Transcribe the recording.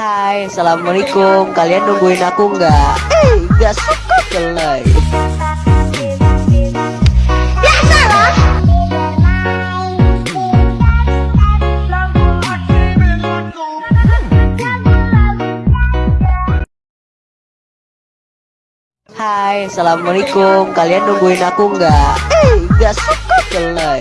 Hai, Assalamualaikum. Kalian nungguin aku nggak? Eh, nggak suka kelai ya, Hai, Assalamualaikum. Kalian nungguin aku nggak? Eh, nggak suka kelai